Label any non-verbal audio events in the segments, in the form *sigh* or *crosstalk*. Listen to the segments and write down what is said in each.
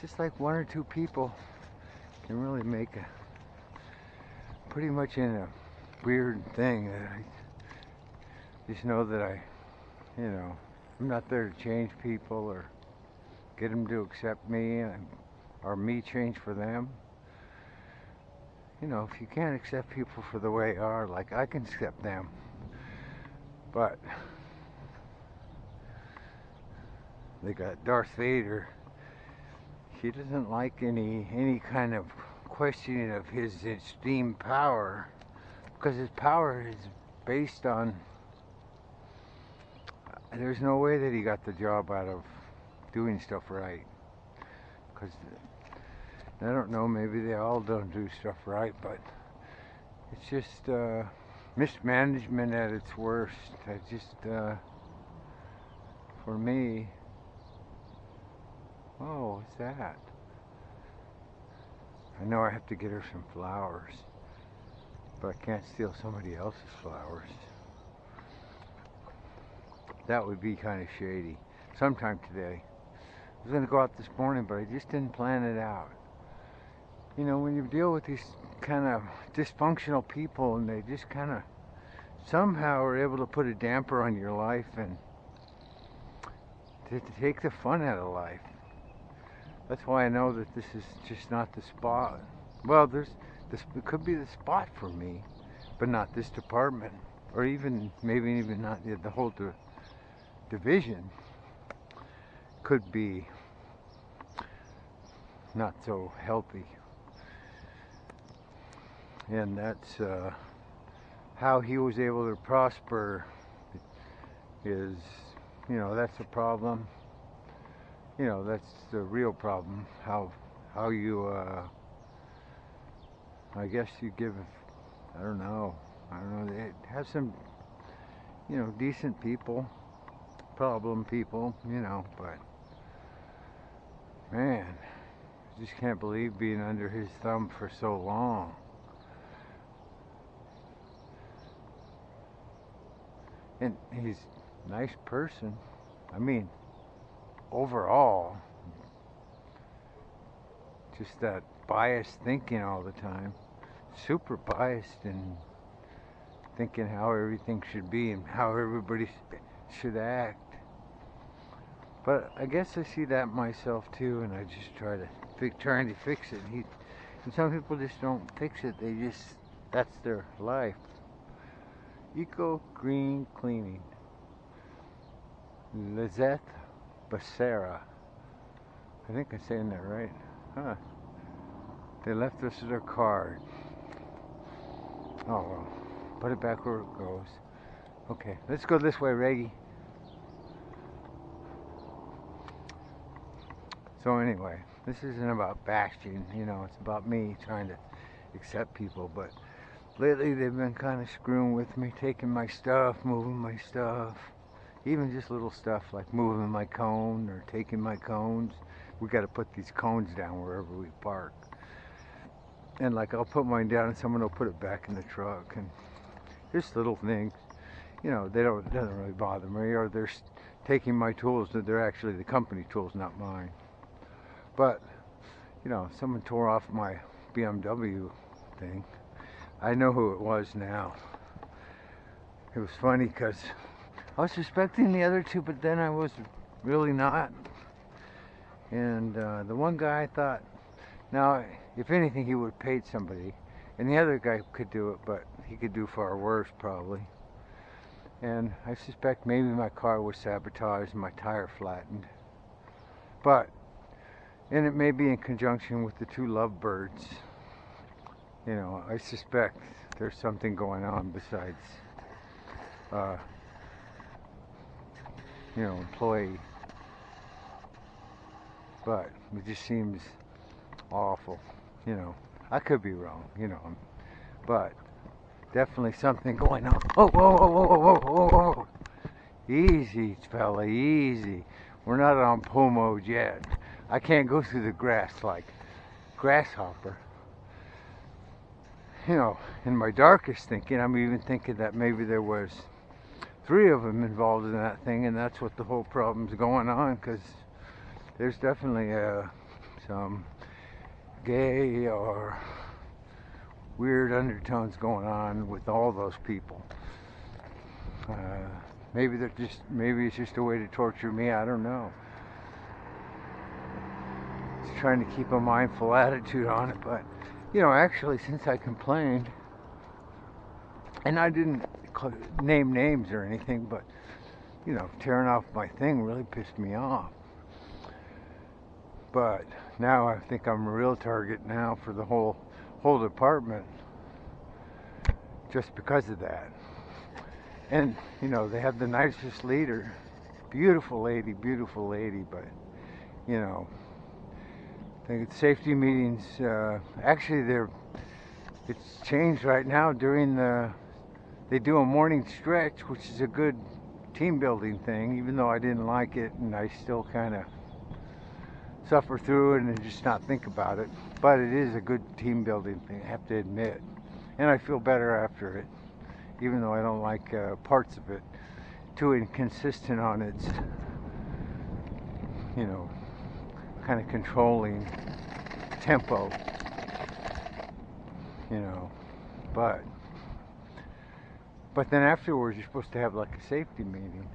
just like one or two people can really make a pretty much in a weird thing that I just know that I, you know, I'm not there to change people or get them to accept me or me change for them. You know, if you can't accept people for the way they are, like I can accept them, but they got Darth Vader. He doesn't like any any kind of questioning of his esteemed power because his power is based on there's no way that he got the job out of doing stuff right. Because I don't know maybe they all don't do stuff right but it's just uh, mismanagement at its worst. I just uh, for me oh what's that I know I have to get her some flowers, but I can't steal somebody else's flowers. That would be kind of shady. Sometime today. I was going to go out this morning, but I just didn't plan it out. You know, when you deal with these kind of dysfunctional people and they just kind of somehow are able to put a damper on your life and to, take the fun out of life. That's why I know that this is just not the spot. Well, there's this could be the spot for me, but not this department, or even maybe even not the, the whole di division. Could be not so healthy, and that's uh, how he was able to prosper. Is you know that's a problem you know that's the real problem how how you uh, I guess you give I don't know I don't know they have some you know decent people problem people you know but man I just can't believe being under his thumb for so long. And he's a nice person. I mean overall, just that biased thinking all the time, super biased and thinking how everything should be and how everybody should act. But I guess I see that myself too, and I just try to trying to fix it. He, and some people just don't fix it. They just that's their life. Eco green cleaning. Lizette Becerra. I think I'm saying that right. Huh. They left us their card. Oh well. Put it back where it goes. Okay, let's go this way, Reggie. So anyway, this isn't about bashing, you know, it's about me trying to accept people, but lately they've been kind of screwing with me, taking my stuff, moving my stuff even just little stuff like moving my cone or taking my cones. We got to put these cones down wherever we park. And like I'll put mine down and someone will put it back in the truck and just little things. You know they don't doesn't really bother me. Or they're taking my tools that they're actually the company tools not mine. But you know someone tore off my BMW thing. I know who it was now. It was funny because I was suspecting the other two, but then I was really not. And uh, the one guy I thought, now, if anything, he would have paid somebody. And the other guy could do it, but he could do far worse, probably. And I suspect maybe my car was sabotaged and my tire flattened. But, and it may be in conjunction with the two lovebirds. You know, I suspect there's something going on besides uh, you know, employee. But it just seems awful, you know. I could be wrong, you know, but definitely something going on. Oh, whoa, whoa, whoa, whoa, whoa, whoa. Easy, fella, easy. We're not on mode yet. I can't go through the grass like grasshopper. You know, in my darkest thinking, I'm even thinking that maybe there was three of them involved in that thing, and that's what the whole problem's going on. Because there's definitely uh, some gay or weird undertones going on with all those people. Uh, maybe they're just maybe it's just a way to torture me. I don't know. Just trying to keep a mindful attitude on it, but you know, actually, since I complained, and I didn't name names or anything, but you know, tearing off my thing really pissed me off. But now I think I'm a real target now for the whole whole department just because of that. And you know, they have the nicest leader, beautiful lady, beautiful lady, but you know, I think it's safety meetings. Uh, actually, they're it's changed right now during the. They do a morning stretch, which is a good team building thing, even though I didn't like it and I still kind of suffer through it and just not think about it. But it is a good team building thing, I have to admit. And I feel better after it, even though I don't like uh, parts of it. Too inconsistent on its, you know, kind of controlling tempo, you know. But but then afterwards, you're supposed to have like a safety meeting.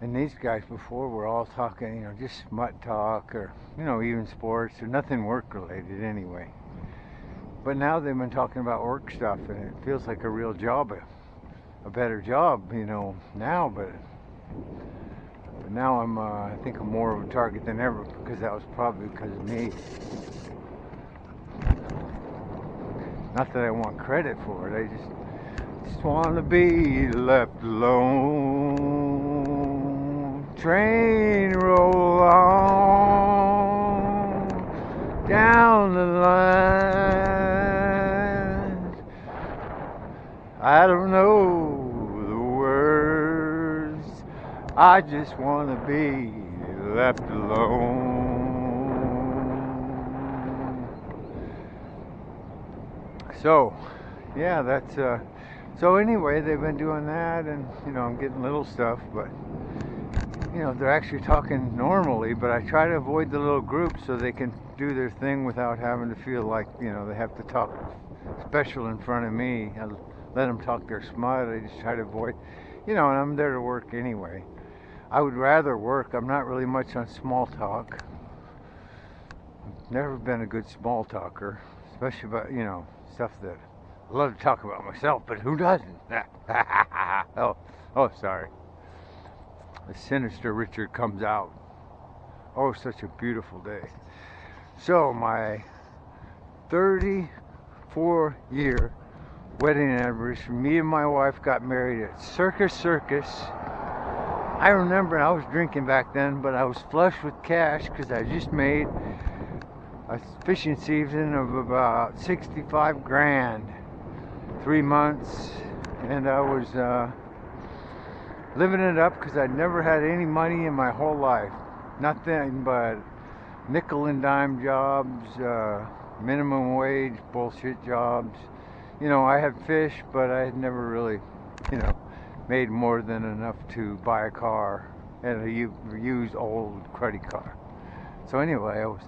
And these guys before were all talking, you know, just smut talk or, you know, even sports or nothing work related anyway. But now they've been talking about work stuff and it feels like a real job, a, a better job, you know, now. But, but now I'm, uh, I think I'm more of a target than ever because that was probably because of me. Not that I want credit for it, I just just wanna be left alone. Train roll on down the line. I don't know the words. I just wanna be left alone. So, yeah, that's uh so anyway, they've been doing that, and you know, I'm getting little stuff, but you know, they're actually talking normally. But I try to avoid the little groups so they can do their thing without having to feel like you know they have to talk special in front of me. I let them talk their smut. I just try to avoid, you know, and I'm there to work anyway. I would rather work. I'm not really much on small talk. I've never been a good small talker, especially about you know stuff that love to talk about myself, but who doesn't? *laughs* oh, oh, sorry. The sinister Richard comes out. Oh, such a beautiful day. So, my 34 year wedding anniversary, me and my wife got married at Circus Circus. I remember I was drinking back then, but I was flush with cash because I just made a fishing season of about 65 grand three months, and I was uh, living it up because I'd never had any money in my whole life. Nothing but nickel and dime jobs, uh, minimum wage bullshit jobs. You know, I had fish, but I had never really, you know, made more than enough to buy a car and a used old cruddy car. So anyway, I was